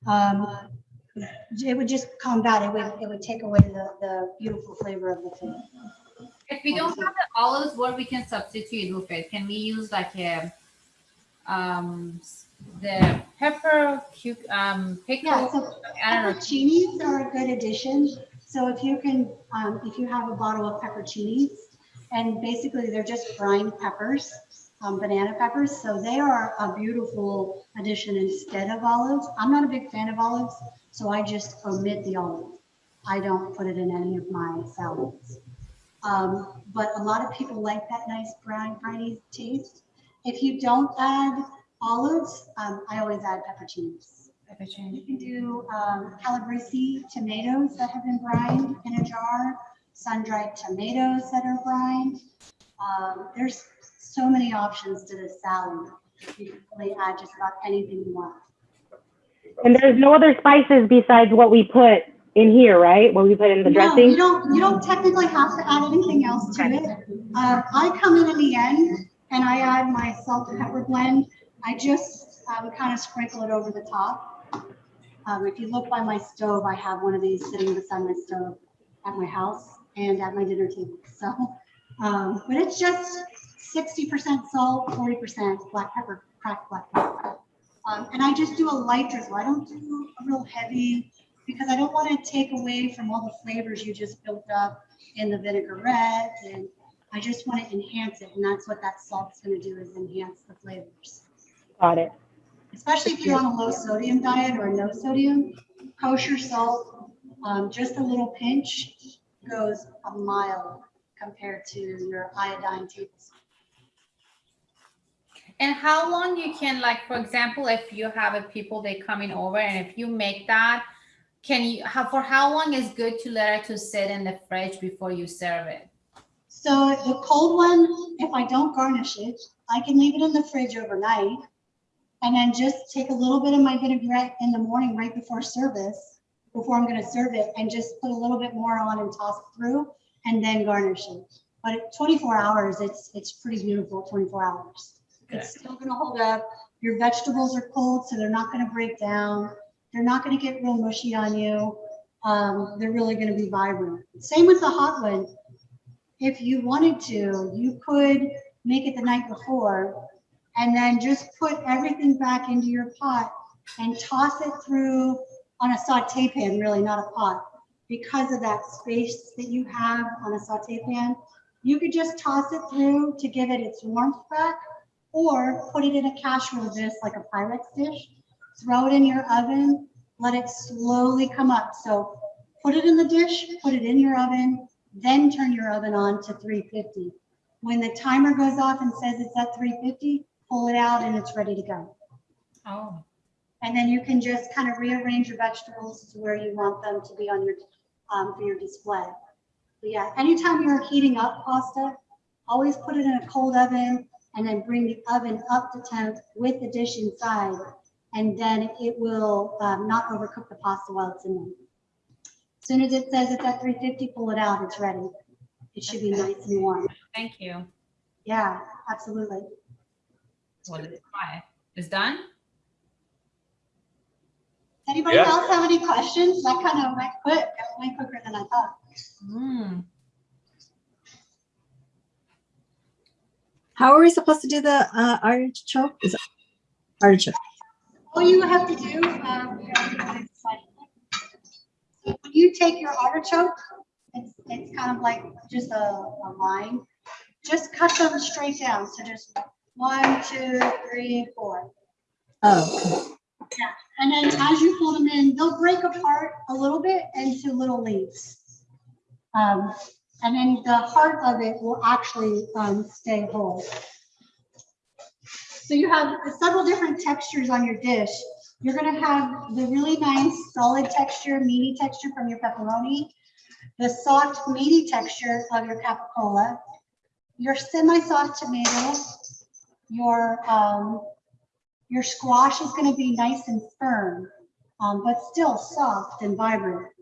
Um, it would just combat, it would, it would take away the, the beautiful flavor of the fig. If we don't have the olives, what we can substitute with it? Can we use like a, um, the pepper, um, Yeah, so I don't know. Pepperoncinis are a good addition. So if you can, um, if you have a bottle of pepperoncinis, and basically they're just brined peppers, um, banana peppers, so they are a beautiful addition instead of olives. I'm not a big fan of olives, so I just omit the olive. I don't put it in any of my salads. Um, but a lot of people like that nice brine, briny taste. If you don't add olives, um, I always add pepperoncinis. Pepper change. You can do um, calabrese tomatoes that have been brined in a jar, sun-dried tomatoes that are brined. Um, There's so many options to this salad. You can really add just about anything you want. And there's no other spices besides what we put in here, right? What we put in the No, You dressing? don't, you don't technically have to add anything else to it. Uh, I come in at the end and I add my salt and pepper blend. I just um, kind of sprinkle it over the top. Um, If you look by my stove, I have one of these sitting beside my stove at my house and at my dinner table. (laughs) So, um, but it's just sixty percent salt, forty percent black pepper, cracked black pepper. Um, And I just do a light drizzle. I don't do a real heavy because I don't want to take away from all the flavors you just built up in the vinaigrette and I just want to enhance it and that's what that salt's going to do is enhance the flavors. Got it. Especially if you're on a low sodium diet or no sodium, kosher salt, um, just a little pinch goes a mile compared to your iodine tablespoon. And how long you can like, for example, if you have a people they coming over and if you make that, can you, how, for how long is good to let it to sit in the fridge before you serve it? So the cold one, if I don't garnish it, I can leave it in the fridge overnight. And then just take a little bit of my vinaigrette in the morning right before service, before I'm gonna serve it, and just put a little bit more on and toss it through, and then garnish it. But 24 hours, it's, it's pretty beautiful, 24 hours. It's still gonna hold up. Your vegetables are cold, so they're not gonna break down. They're not gonna get real mushy on you. um, they're really gonna be vibrant. Same with the hot one. If you wanted to, you could make it the night before and then just put everything back into your pot and toss it through on a saute pan, really not a pot. Because of that space that you have on a saute pan, you could just toss it through to give it its warmth back or put it in a casserole dish like a Pyrex dish, throw it in your oven, let it slowly come up. So put it in the dish, put it in your oven, then turn your oven on to 350. When the timer goes off and says it's at 350, pull it out and it's ready to go. Oh, And then you can just kind of rearrange your vegetables to where you want them to be on your, um, for your display. But yeah, anytime you're heating up pasta, always put it in a cold oven and then bring the oven up to temp with the dish inside. And then it will, um, not overcook the pasta while it's in there. As Soon as it says it's at three fifty, pull it out, it's ready. It should be nice and warm. thank you. Yeah, absolutely. Well, let's try it. It's done? Anybody Yeah. else have any questions? That kind of went quick, went quicker than I thought. Hmm. How are we supposed to do the uh, artichoke? Is it artichoke? All you have to do, um, here, I'll give you this slide. So when you take your artichoke, it's, it's kind of like just a, a line. Just cut them straight down. So just one, two, three, four. Oh, Yeah. And then as you pull them in, they'll break apart a little bit into little leaves. Um, and then the heart of it will actually, um, stay whole. So you have several different textures on your dish. You're gonna have the really nice solid texture, meaty texture from your pepperoni, the soft meaty texture of your capicola, your semi-soft tomato, your, um, your squash is gonna be nice and firm, um, but still soft and vibrant.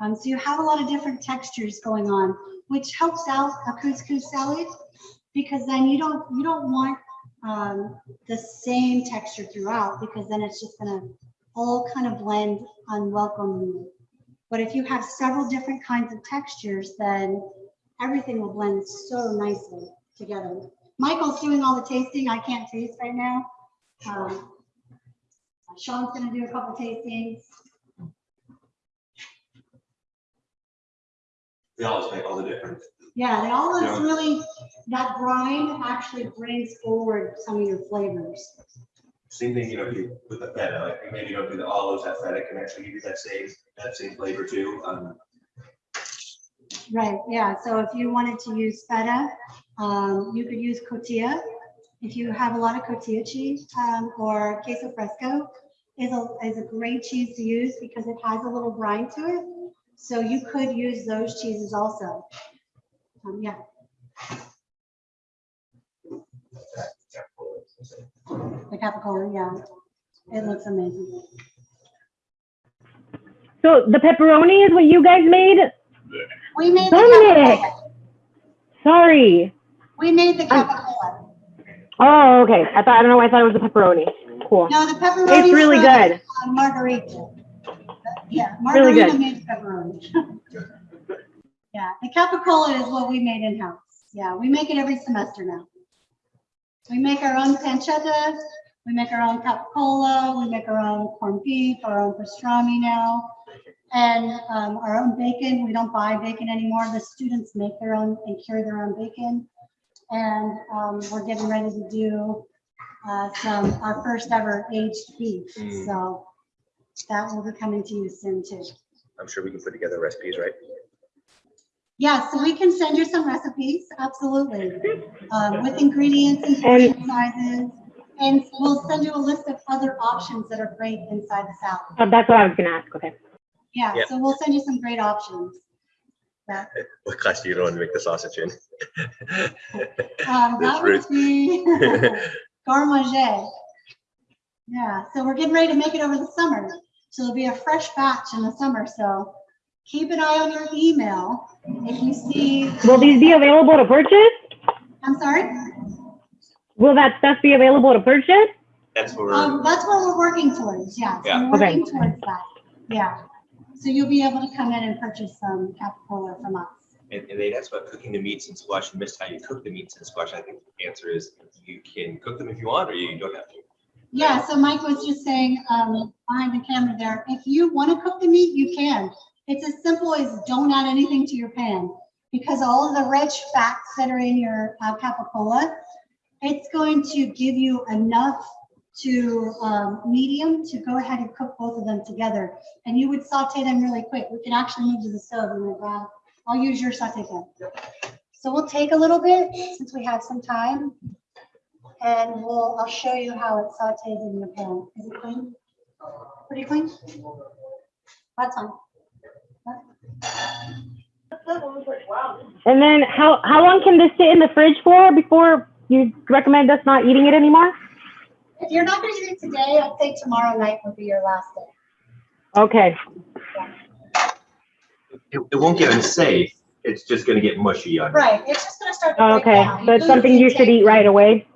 Um, so you have a lot of different textures going on, which helps out a couscous salad because then you don't, you don't want, um, the same texture throughout because then it's just gonna all kind of blend unwelcomingly. But if you have several different kinds of textures, then everything will blend so nicely together. Michael's doing all the tasting. I can't taste right now. Um, Sean's gonna do a couple tastings. They always make all the difference. Yeah, they all Yeah. really, that brine actually brings forward some of your flavors. Same thing, you know, if you with the feta, like maybe you don't do the olives, that feta can actually give you that same, that same flavor too. Um, Right, yeah, so if you wanted to use feta, um, you could use cotija. If you have a lot of cotija cheese, um, or queso fresco is a, is a great cheese to use because it has a little brine to it. So you could use those cheeses also. Um, yeah, the capicola, yeah, it looks amazing. So the pepperoni is what you guys made? We made the Dominic! capicola. Sorry. We made the capicola. Oh, okay. I thought, I don't know why I thought it was the pepperoni. Cool. No, the pepperoni. It's really good. Margarita. Yeah, Really good. Margarita made pepperoni. (laughs) Yeah, the capicola is what we made in-house. Yeah, we make it every semester now. We make our own pancetta, we make our own capicola, we make our own corned beef, our own pastrami now. And um, our own bacon, we don't buy bacon anymore. The students make their own and carry their own bacon. And um, we're getting ready to do uh, some, our first ever aged beef. Mm. So that will be coming to you soon too. I'm sure we can put together recipes, right? Yeah, so we can send you some recipes, absolutely, um, with ingredients and portion sizes. And we'll send you a list of other options that are great inside the salad. Oh, that's what I was gonna ask. Okay. Yeah, Yeah. so we'll send you some great options. Yeah, (laughs) What class do you want to make the sausage in? (laughs) um, That's that would be (laughs) garde. Yeah, so we're getting ready to make it over the summer. So it'll be a fresh batch in the summer, so keep an eye on your email. If you see, Will these be available to purchase? I'm sorry? Will that stuff be available to purchase? That's for, Um, that's what we're working towards, yeah. So Yeah. We're Okay. towards that, yeah. So you'll be able to come in and purchase some capicola from us. And, and they asked about cooking the meats and squash and missed how you cook the meats and squash. I think the answer is you can cook them if you want, or you don't have to. Yeah, so Mike was just saying, um, behind the camera there, if you want to cook the meat, you can. It's as simple as don't add anything to your pan. Because all of the rich fats that are in your uh, capicola, it's going to give you enough to, um, medium to go ahead and cook both of them together. And you would saute them really quick. We can actually move to the stove and we'll grab, I'll use your saute pan. So we'll take a little bit since we have some time. And we'll, I'll show you how it sautés in your pan. Is it clean? Pretty clean? That's fine. And then how, how long can this sit in the fridge for before you recommend us not eating it anymore? If you're not gonna eat it today, I'd say tomorrow night would be your last day. Okay, It, it won't get unsafe. It's just gonna get mushy on. Right, it's just gonna start to break okay, down. so it's something you should eat right away?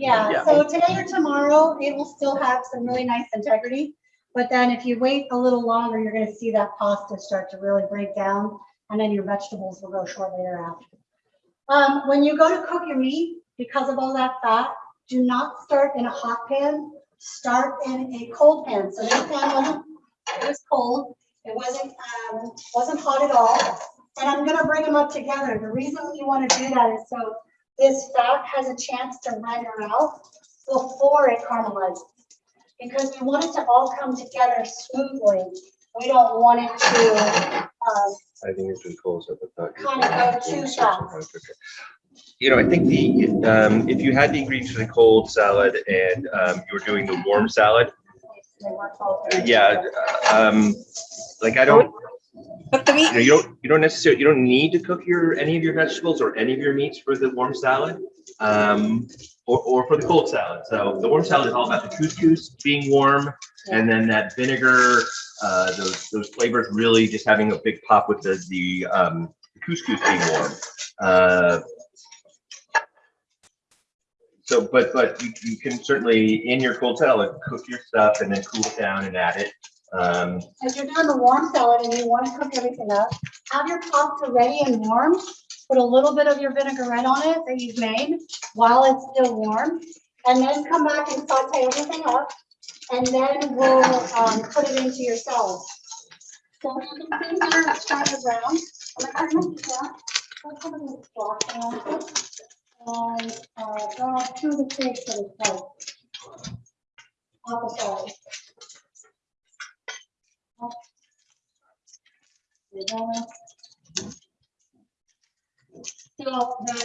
Yeah, Yeah. so today or tomorrow, it will still have some really nice integrity. But then if you wait a little longer, you're gonna see that pasta start to really break down and then your vegetables will go shortly thereafter. Um, when you go to cook your meat, because of all that fat, do not start in a hot pan. Start in a cold pan. So this pan wasn't, it was cold. It wasn't, um, wasn't hot at all. And I'm gonna bring them up together. The reason you wanna do that is so this fat has a chance to render out before it caramelizes. Because we want it to all come together smoothly. We don't want it to, um, I think it's been closed up. Thought. Kind of go too fast. You know, I think the, um, if you had the ingredients for the cold salad and, um, you were doing the warm salad, they work both. yeah, um, like I don't, Cook the you know, you don't, you don't necessarily, you don't need to cook your, any of your vegetables or any of your meats for the warm salad. Um, or, or for the cold salad. So the warm salad is all about the couscous being warm and then that vinegar, uh, those, those flavors really just having a big pop with the, the, um, couscous being warm. Uh, So, but, but you, you can certainly, in your cold salad, cook your stuff and then cool it down and add it. Um, If you're doing the warm salad and you want to cook everything up, have your pasta ready and warm. Put a little bit of your vinaigrette on it that you've made while it's still warm. And then come back and saute everything up. And then we'll, um, put it into your salad. So you can see here, it's kind brown. I'm gonna cut it down. I'll put it in the block and, uh, grab two is like. On the side. You know, So the,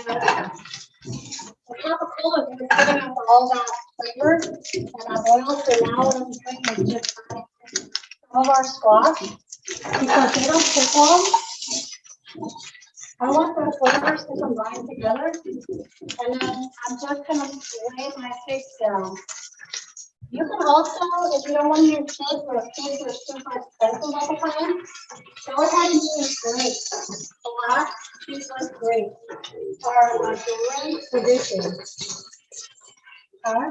the capicola is giving us all that flavor and that oil, so now what I'm doing is just some of our squash, because they don't take long. I want those flavors to combine together, and then I'm just gonna lay my figs down. You can also, if you don't want your kids or kids are super expensive all the time, go ahead and use grapes. Black, these are grapes, are a great addition. Okay?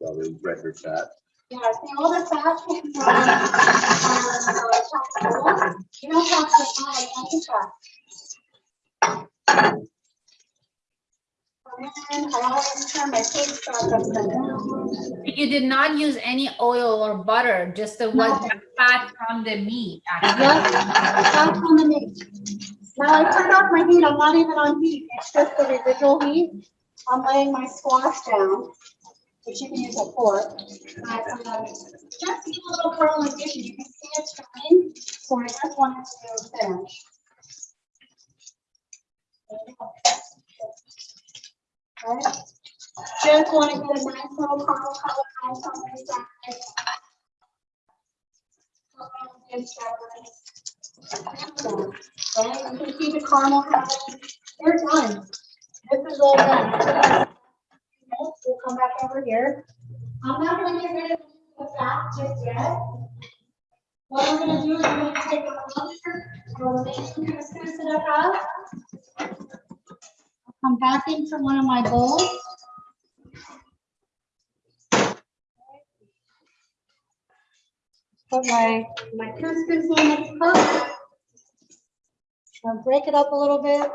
probably rendered that. Yeah, see all the fat from, uh, you don't have to add any fat. And I always turn my face back upside down. You did not use any oil or butter, just the what the fat from the meat. actually. On the meat. Now I turned off my heat, I'm not even on heat, it's just the residual heat. I'm laying my squash down, which you can use a fork. But, um, Just give a little caramelization, you can see it's trying, so I just wanted to finish. Right? Just want to get a nice little color on something inside. Right, you can see the caramel happening. They're done. This is all done. We'll come back over here. I'm not gonna get rid of the fat just yet. What I'm gonna do is I'm gonna take our other remaining couscous that I have. I'll come back into one of my bowls. Put my, my couscous in its cup. I'll break it up a little bit.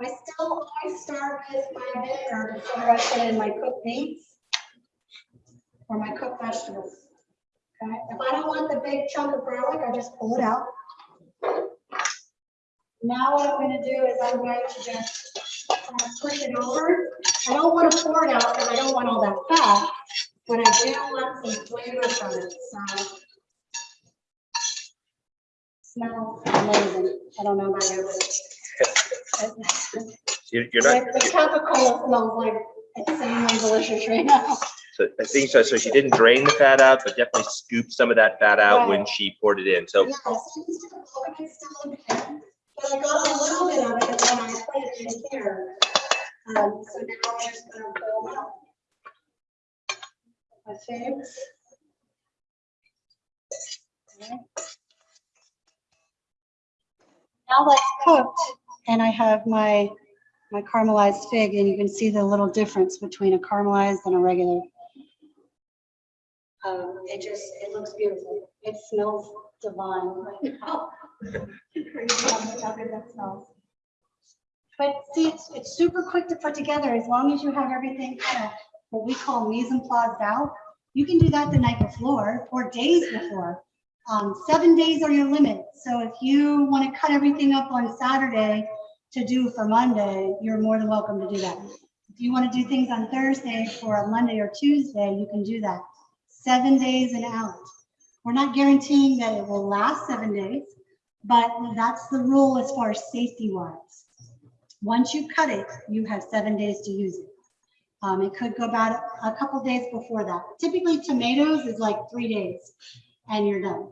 I still, always start with my vinegar before I put in my cooked meats or my cooked vegetables. Okay, if I don't want the big chunk of garlic, I just pull it out. Now what I'm gonna do is I'm going to just kind of push it over. I don't want to pour it out because I don't want all that fat, but I do want some flavor from it, so. Smells amazing. I don't know about you. but- (laughs) You're, you're not, The the capicola smells like insanely delicious right now. so I think so, so she didn't drain the fat out, but definitely scooped some of that fat out when she poured it in, so. Yes, she's still- it's still in there, But I got a little bit of it and then I put it in here. Um, so now I'm just gonna roll out. Figs. Okay. Now that's cooked and I have my, my caramelized fig and you can see the little difference between a caramelized and a regular. Um, it just, it looks beautiful. It smells divine right now. Crazy how much better that smells. But see, it's, it's super quick to put together as long as you have everything kind of what we call mise en place out. You can do that the night before or days before. Um, seven days are your limit. So if you want to cut everything up on Saturday to do for Monday, you're more than welcome to do that. If you want to do things on Thursday for a Monday or Tuesday, you can do that. Seven days and out. We're not guaranteeing that it will last seven days, but that's the rule as far as safety wise. Once you cut it, you have seven days to use it. Um, it could go about a couple days before that. Typically tomatoes is like three days and you're done.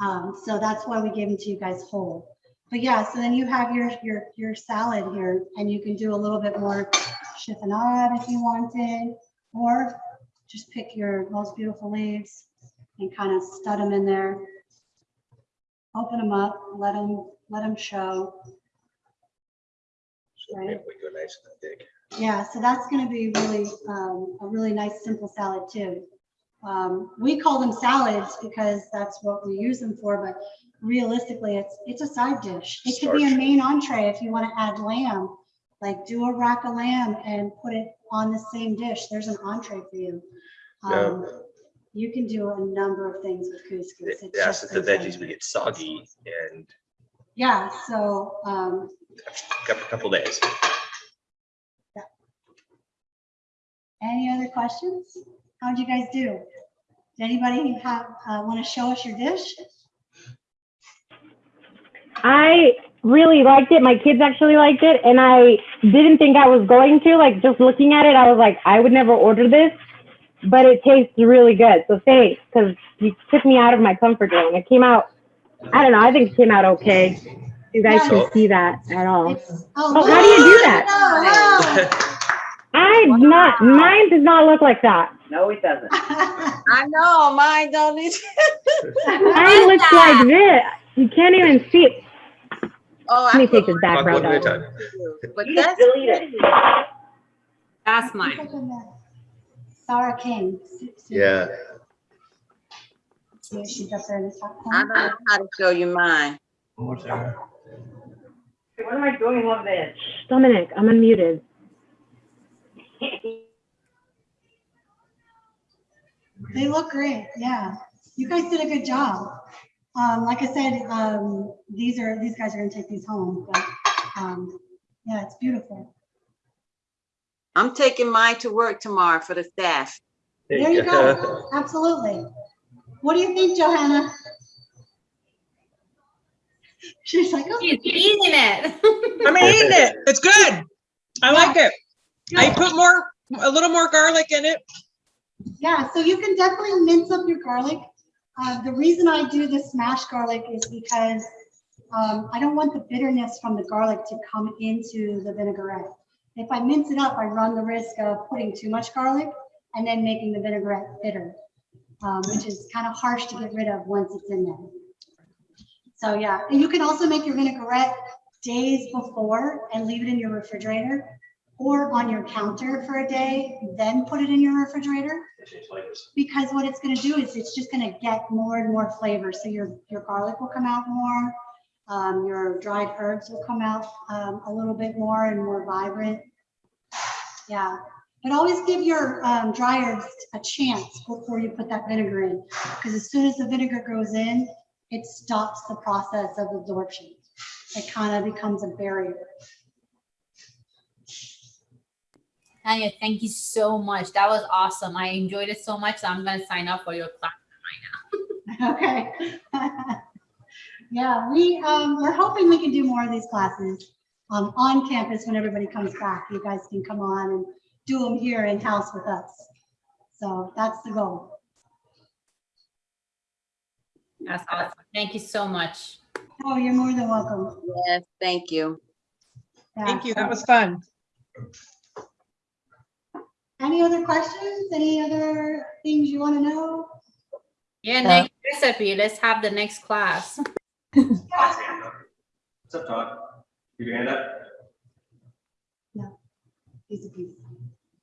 Um, so that's why we give them to you guys whole. But yeah, so then you have your, your, your salad here and you can do a little bit more chiffonade if you wanted, or just pick your most beautiful leaves and kind of stud them in there. Open them up, let them, let them show. Right. We go nice and thick. Yeah, so that's gonna be really, um, a really nice, simple salad too. Um, we call them salads because that's what we use them for, but realistically, it's, it's a side dish. It could be a main entree if you wanna add lamb. Like do a rack of lamb and put it on the same dish. There's an entree for you. Yeah. Um, You can do a number of things with couscous. It's Yeah, just since the veggies would get soggy and Yeah, so, um, a couple days. Any other questions? How'd you guys do? Did anybody have, uh, want to show us your dish? I really liked it. My kids actually liked it, and I didn't think I was going to. Like just looking at it, I was like, I would never order this, but it tastes really good. So thanks, because you took me out of my comfort zone. It came out. I don't know. I think it came out okay. You guys Yeah. can see that at all. It's- Oh, how do you do that? that? (laughs) I not. Mine does not look like that. No, it doesn't. (laughs) I know, mine don't need. (laughs) Mine (laughs) looks like this. You can't even see it. Oh, Let me take this background One bro. at a. But You just that's delete it. That's mine. Sarah King. Yeah, See, she's up there in the top I corner. don't know how to show you mine. What am I doing with this? Dominic, I'm unmuted. They look great, yeah. You guys did a good job. Um, like I said, um, these are, these guys are gonna take these home, but, um, yeah, it's beautiful. I'm taking mine to work tomorrow for the staff. There you go, absolutely. What do you think, Johanna? She's like, oh. He's eating it. I'm eating it. It's good. I like it. I put more, a little more garlic in it. Yeah, so you can definitely mince up your garlic. Uh, the reason I do the smashed garlic is because um, I don't want the bitterness from the garlic to come into the vinaigrette. If I mince it up, I run the risk of putting too much garlic and then making the vinaigrette bitter, um, which is kind of harsh to get rid of once it's in there. So yeah, and you can also make your vinaigrette days before and leave it in your refrigerator. Or on your counter for a day, then put it in your refrigerator. Because what it's gonna do is it's just gonna get more and more flavor. So your, your garlic will come out more. Um, your dried herbs will come out, um, a little bit more and more vibrant. Yeah, but always give your, um, dry herbs a chance before you put that vinegar in. Because as soon as the vinegar goes in, it stops the process of absorption. It kind of becomes a barrier. Tanya, thank you so much. That was awesome. I enjoyed it so much. So I'm gonna sign up for your class. Right now. (laughs) okay. (laughs) Yeah, we, um, we're hoping we can do more of these classes, um, on campus when everybody comes back. You guys can come on and do them here in-house with us. So that's the goal. That's awesome. Thank you so much. Oh, you're more than welcome. Yes, thank you. Thank you. That was fun. Any other questions? Any other things you want to know? Yeah, Uh, next recipe. Let's have the next class. (laughs) What's up, Todd? Keep your hand up. Piece of piece.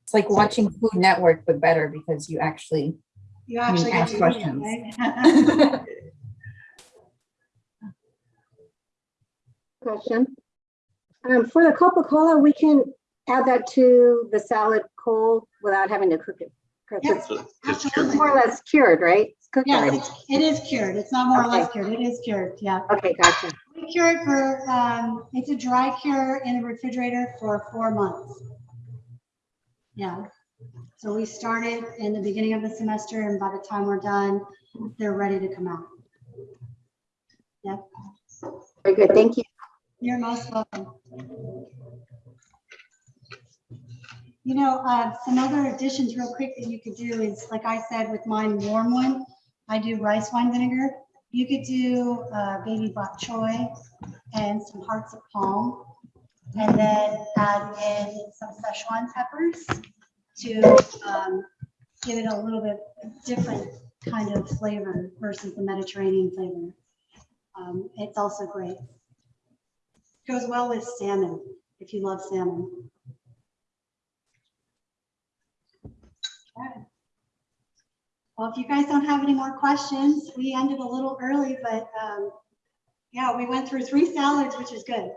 It's like watching Food Network, but better because you actually, You actually get ask to eat it, questions. right? (laughs) Question. Um, for the capicola, we can add that to the salad cold without having to cook it? Yes, It's Just absolutely. more or less cured, right? It's cooked Yes, already. it's- it is cured. It's not more or less cured. It is cured, yeah. Okay, gotcha. We cure it for, um, it's a dry cure in the refrigerator for four months. Yeah. So we started in the beginning of the semester and by the time we're done, they're ready to come out. Yep, Very good, thank you. you're most welcome. You know, uh, some other additions real quick that you could do is, like I said, with mine warm one, I do rice wine vinegar. You could do, uh, baby bok choy and some hearts of palm. And then add in some Szechuan peppers to, um, give it a little bit different kind of flavor versus the Mediterranean flavor. Um, it's also great. Goes well with salmon, if you love salmon. Okay. Well, if you guys don't have any more questions, we ended a little early, but um, yeah, we went through three salads, which is good.